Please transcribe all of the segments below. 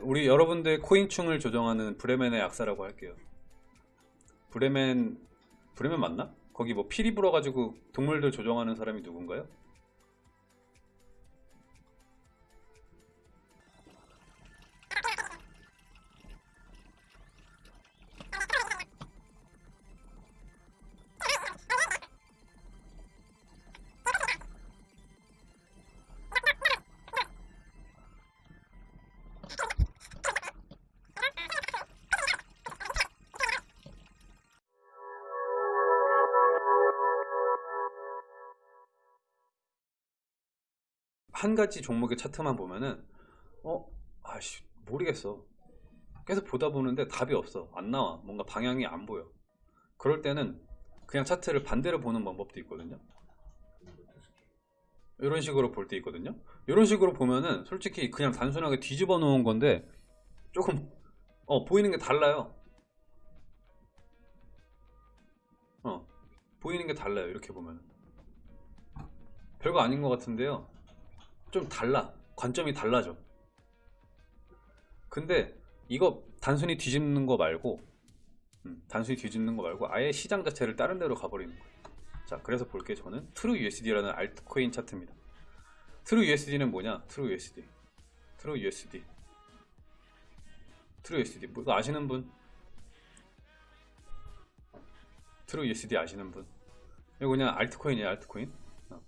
우리 여러분들 코인충을 조정하는 브레멘의 약사라고 할게요. 브레멘 브레멘 맞나? 거기 뭐 피리 불어가지고 동물들 조정하는 사람이 누군가요? 한 가지 종목의 차트만 보면은 어 아씨 모르겠어. 계속 보다 보는데 답이 없어. 안 나와. 뭔가 방향이 안 보여. 그럴 때는 그냥 차트를 반대로 보는 방법도 있거든요. 이런 식으로 볼 때 있거든요. 이런 식으로 보면은 솔직히 그냥 단순하게 뒤집어 놓은 건데 조금 어 보이는 게 달라요. 어 보이는 게 달라요 이렇게 보면 별거 아닌 것 같은데요 좀 달라. 관점이 달라져. 근데 이거 단순히 뒤집는 거 말고 음, 단순히 뒤집는 거 말고 아예 시장 자체를 다른 데로 가버리는 거예요. 자 그래서 볼게. 저는 True USD라는 알트코인 차트입니다. True USD는 뭐냐? True USD True USD True USD 뭐 이거 아시는 분? True USD 아시는 분? 이거 그냥 알트코인이에요 알트코인. 어.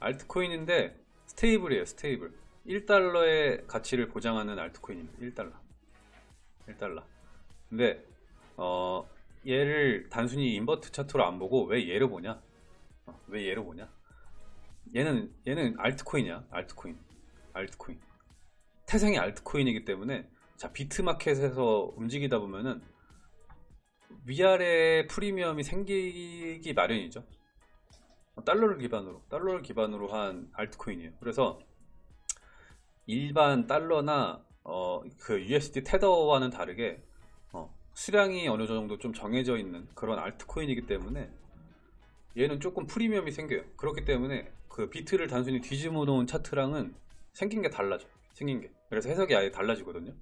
알트코인인데 stable이에요 stable. 1달러의 가치를 보장하는 알트코인입니다. 1달러. 1달러. 근데 어 얘를 단순히 invert 차트로 안 보고 왜 얘를 보냐? 어, 왜 얘를 보냐? 얘는 얘는 알트코인이야 알트코인. 알트코인. 태생이 알트코인이기 때문에 자 비트마켓에서 움직이다 보면은 위아래 프리미엄이 생기기 마련이죠 달러를 기반으로 달러를 기반으로 한 알트코인이에요. 그래서 일반 달러나 어, 그 USD 테더와는 다르게 어, 수량이 어느 정도 좀 정해져 있는 그런 알트코인이기 때문에 얘는 조금 프리미엄이 생겨요. 그렇기 때문에 그 비트를 단순히 뒤집어 놓은 차트랑은 생긴 게 달라져 생긴 게. 그래서 해석이 아예 달라지거든요.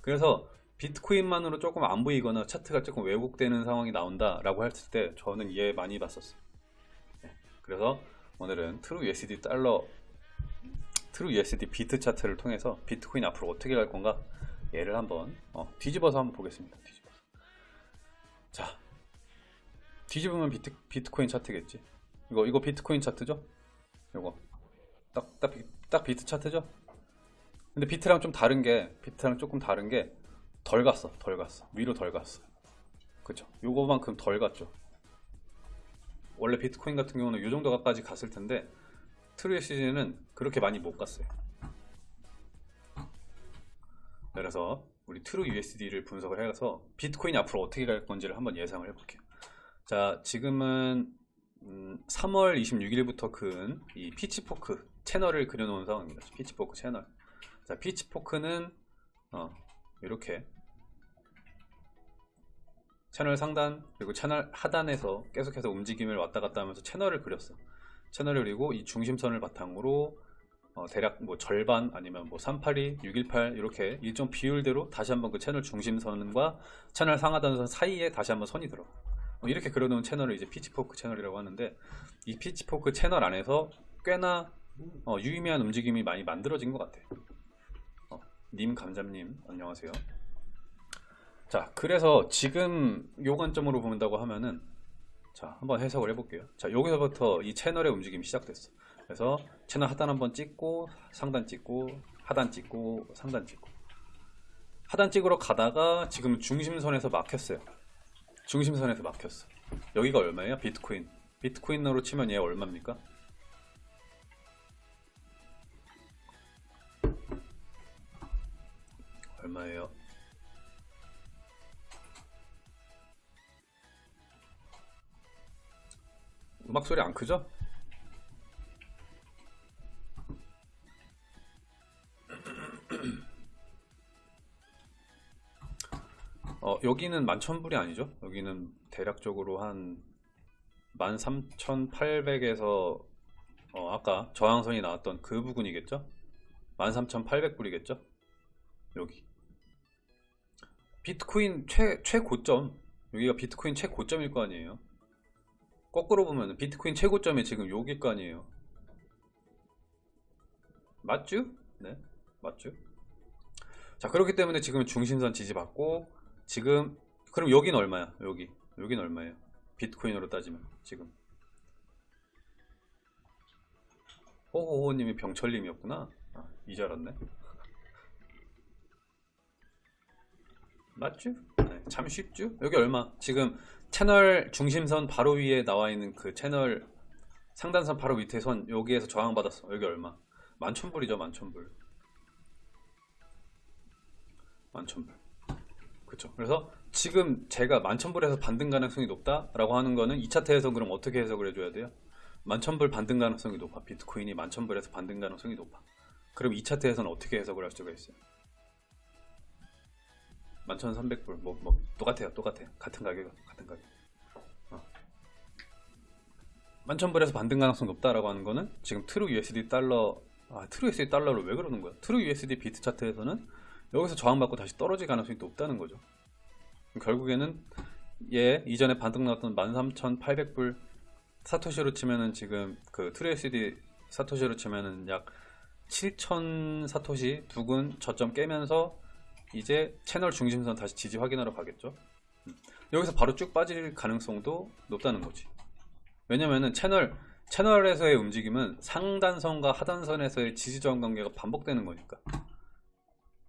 그래서 비트코인만으로 조금 안 보이거나 차트가 조금 왜곡되는 상황이 나온다 라고 했을 때 저는 얘 많이 봤었어요 그래서 오늘은 True USD 달러 True USD 비트 차트를 통해서 비트코인 앞으로 어떻게 갈 건가 얘를 한번 어, 뒤집어서 한번 보겠습니다. 뒤집어서. 자 뒤집으면 비트, 비트코인 차트겠지? 이거 이거 비트코인 차트죠? 이거. 딱, 딱, 딱 비트 차트죠? 근데 비트랑 좀 다른 게 비트랑 조금 다른 게 덜 갔어 덜 갔어. 위로 덜 갔어. 그죠 요거만큼 덜 갔죠 원래 비트코인 같은 경우는 이 정도까지 갔을 텐데 True USD는 그렇게 많이 못 갔어요. 그래서 우리 True USD를 분석을 해서 비트코인이 앞으로 어떻게 갈 건지를 한번 예상을 해볼게요. 자 지금은 음, 3월 26일부터 근이 pitchfork 채널을 그려놓은 상황입니다. pitchfork 채널. 자 pitchfork는 어, 이렇게 채널 상단 그리고 채널 하단에서 계속해서 움직임을 왔다 갔다 하면서 채널을 그렸어. 채널을 그리고 이 중심선을 바탕으로 어, 대략 뭐 절반 아니면 뭐 382, 618 이렇게 일정 비율대로 다시 한번 그 채널 중심선과 채널 상하단선 사이에 다시 한번 선이 들어. 어, 이렇게 그려놓은 채널을 이제 pitchfork 채널이라고 하는데 이 pitchfork 채널 안에서 꽤나 어, 유의미한 움직임이 많이 만들어진 것 같아요 어, 님 감자님 안녕하세요 자 그래서 지금 요 관점으로 본다고 하면은 자 한번 해석을 해볼게요 자 여기서부터 이 채널의 움직임이 시작됐어 그래서 채널 하단 한번 찍고 상단 찍고 하단 찍고 상단 찍고 하단 찍으러 가다가 지금 중심선에서 막혔어요 중심선에서 막혔어 여기가 얼마예요? 비트코인 비트코인으로 치면 얘 얼마입니까? 얼마예요? 음악 소리 안 크죠? 어, 여기는 만천불이 아니죠? 여기는 대략적으로 한 13,800에서 어, 아까 저항선이 나왔던 그 부분이겠죠? 13,800불이겠죠? 여기 비트코인 최, 최고점 여기가 비트코인 최고점일 거 아니에요 거꾸로 보면 비트코인 최고점이 지금 아니에요 맞죠? 네 맞죠? 자 그렇기 때문에 지금 중심선 지지받고 지금 그럼 여긴 얼마야 여기 여긴 얼마예요 비트코인으로 따지면 지금 호호호님이 병철님이었구나 아, 이제 알았네 맞죠? 네, 참 쉽죠? 여기 얼마? 지금 채널 중심선 바로 위에 나와 있는 그 채널 상단선 바로 밑에 선 여기에서 저항받았어 여기 얼마? 만천불이죠 만천불 만천불 그쵸 그래서 지금 제가 만천불에서 반등 가능성이 높다 라고 하는 거는 2차트에서 그럼 어떻게 해석을 해줘야 돼요? 만천불 반등 가능성이 높아 비트코인이 만천불에서 반등 가능성이 높아 그럼 2차트에서는 어떻게 해석을 할 수가 있어요? 11,300불. 뭐, 뭐 똑같아요 똑같아요. 같은 가격 같은 가격. 어. 11,000불에서 반등 가능성 높다라고 하는 거는 지금 True USD 달러 아 True USD 달러를 왜 그러는 거야? True USD 비트 차트에서는 여기서 저항받고 다시 떨어질 가능성이 높다는 거죠. 결국에는 얘 이전에 반등 나왔던 13,800불 사토시로 치면은 지금 그 True USD 사토시로 치면은 약 7,000 사토시 두근 저점 깨면서 이제 채널 중심선 다시 지지 확인하러 가겠죠? 음. 여기서 바로 쭉 빠질 가능성도 높다는 거지. 왜냐면은 채널 채널에서의 움직임은 상단선과 하단선에서의 지지 저항 관계가 반복되는 거니까.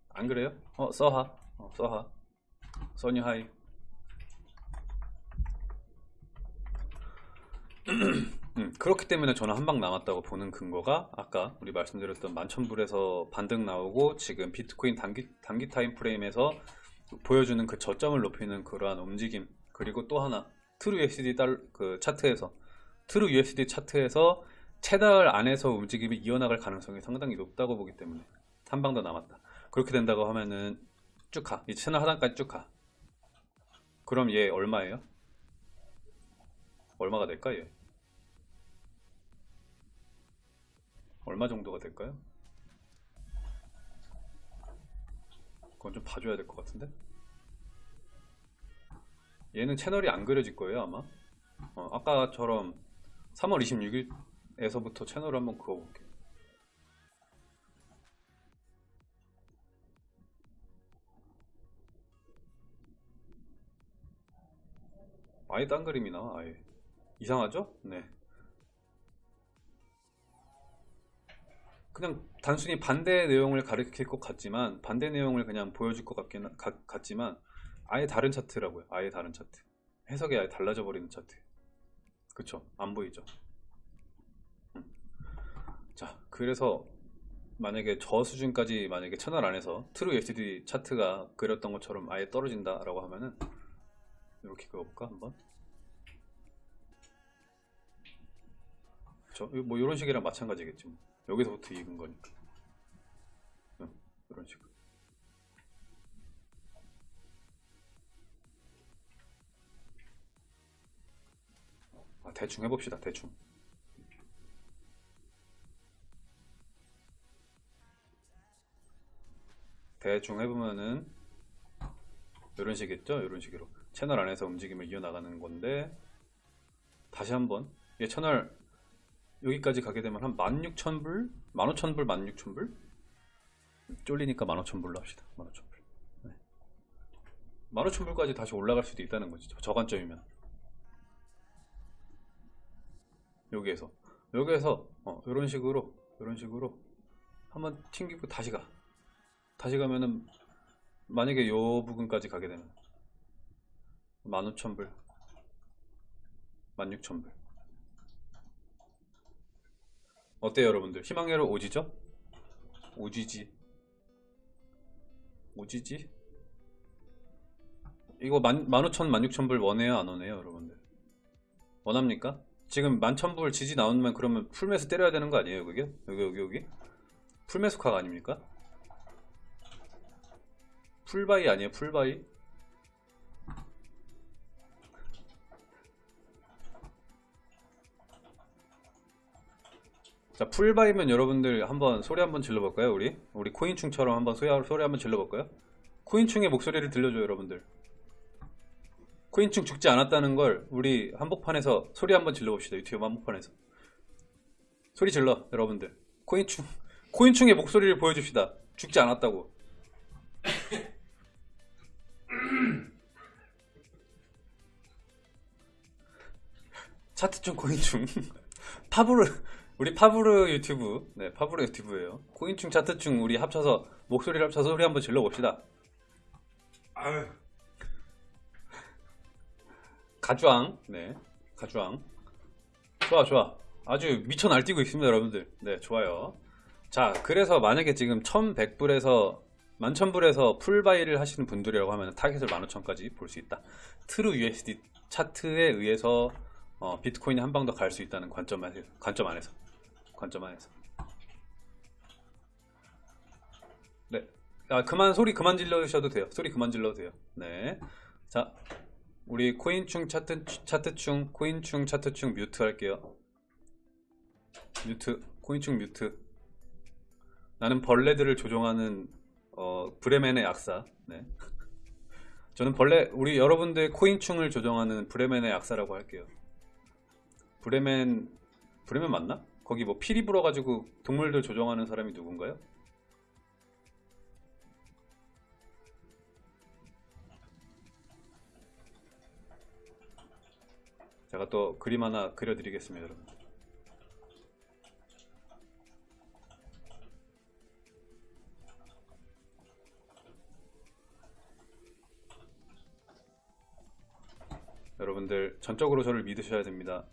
안 그래요? 어 써하. 어, 써하. 써니하이 음, 그렇기 때문에 저는 한 방 남았다고 보는 근거가 아까 우리 말씀드렸던 만천불에서 반등 나오고 지금 비트코인 단기, 단기 time frame에서 보여주는 그 저점을 높이는 그러한 움직임 그리고 또 하나 True USD 달, 그 차트에서 True USD 차트에서 채널 안에서 움직임이 이어나갈 가능성이 상당히 높다고 보기 때문에 한 방 더 남았다 그렇게 된다고 하면은 쭉 가 이 채널 하단까지 쭉가 그럼 얘 얼마예요? 얼마가 될까 얘? 얼마 정도가 될까요? 그건 좀 봐줘야 될 것 같은데? 얘는 채널이 안 그려질 거예요 아마 어, 아까처럼 3월 26일에서부터 채널을 한번 그어볼게요 아예 딴 그림이 나와 아예 이상하죠? 네 그냥 단순히 반대 내용을 가리킬 것 같지만 반대 내용을 그냥 보여줄 것 같긴 가, 같지만 아예 다른 차트라고요. 아예 다른 차트. 해석이 아예 달라져 버리는 차트. 그쵸? 안 보이죠? 음. 자 그래서 만약에 저 수준까지 만약에 채널 안에서 True USD 차트가 그렸던 것처럼 아예 떨어진다 라고 하면은 이렇게 그어볼까 한번? 저뭐 이런 식이랑 마찬가지겠지 뭐. 여기서부터 익은 거니까. 응, 이런 식으로. 아, 대충 해봅시다 대충. 대충 해보면은 이런 식이겠죠? 이런 식으로. 채널 안에서 움직임을 이어나가는 건데 다시 한번 이 채널 여기까지 가게 되면 한 16,000불? 15,000불, 16,000불? 쫄리니까 15,000불로 합시다. 15,000불. 네. 15,000불까지 다시 올라갈 수도 있다는 거지. 저관점이면. 여기에서. 여기에서, 어, 이런 식으로, 이런 식으로 한번 튕기고 다시 가. 다시 가면은, 만약에 요 부분까지 가게 되면 15,000불, 16,000불. 어때요 여러분들 희망회로 오지죠? 오지지 오지지? 이거 만, 15,000, 16,000불 원해요 안 원해요 여러분들 원합니까? 지금 11,000불 지지 나오면 그러면 풀매수 때려야 되는 거 아니에요 그게? 여기 여기 여기 풀매수카가 아닙니까? 풀바이 아니에요 풀바이? 자 풀바이면 여러분들 한번 소리 한번 질러볼까요 우리? 우리 코인충처럼 한번 소리, 소리 한번 질러볼까요? 코인충의 목소리를 들려줘요, 여러분들. 코인충 죽지 않았다는 걸 우리 한복판에서 소리 한번 질러봅시다. 유튜브 한복판에서. 소리 질러, 여러분들. 코인충, 코인충의 목소리를 보여줍시다. 죽지 않았다고. 차트충 코인충. 파브르, 우리 파브르 유튜브. 네, 파브르 유튜브예요. 코인충 차트충 우리 합쳐서, 목소리를 합쳐서 소리 한번 질러봅시다. 아유, 가주왕, 네, 가주왕. 좋아, 좋아. 아주 미쳐 날뛰고 있습니다, 여러분들. 네, 좋아요. 자, 그래서 만약에 지금 1100불에서 11,000불에서 full buy를 하시는 분들이라고 하면 타겟을 15,000까지 볼 수 있다. True USD 차트에 의해서 어, 비트코인이 한 방 더 갈 수 있다는 관점 안에서, 관점 안에서. 관점 안에서. 네. 아, 그만, 소리 그만 질러주셔도 돼요. 소리 그만 질러도 돼요. 네. 자, 우리 코인충 차트, 차트충, 코인충 차트충 mute 할게요. mute, 코인충 mute. 나는 벌레들을 조종하는 어, 브레멘의 악사. 네. 저는 벌레, 우리 여러분들 코인충을 조종하는 브레멘의 악사라고 할게요. 브레멘, 브레멘 맞나? 거기 뭐 피리 불어가지고 동물들 조종하는 사람이 누군가요? 제가 또 그림 하나 그려드리겠습니다, 여러분. 여러분들 전적으로 저를 믿으셔야 됩니다.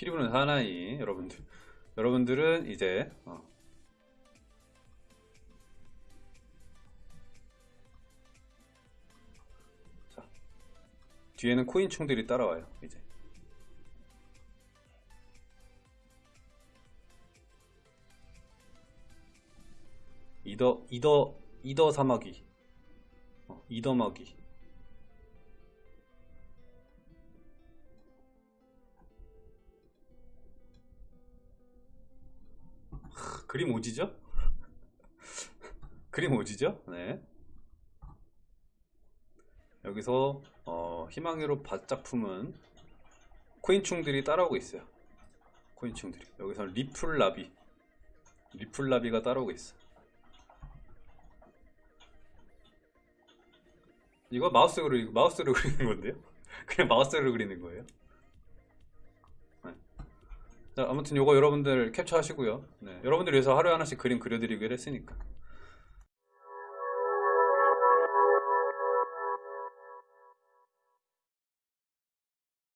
피리 부는 사나이 여러분들. 여러분들은 이제 어, 자, 뒤에는 코인충들이 따라와요 이제. 이더 이더 이더 사마귀. 어, 이더 마귀 그림 오지죠? 그림 오지죠? 네 여기서 어, 희망으로 바짝 품은 코인충들이 따라오고 있어요 코인충들이 여기서 리플라비 리플라비가 따라오고 있어 이거 마우스로 마우스로 그리는 건데요? 그냥 마우스로 그리는 거예요. 아무튼 요거 여러분들 캡처하시고요. 네, 여러분들 위해서 하루에 하나씩 그림 그려드리기로 했으니까.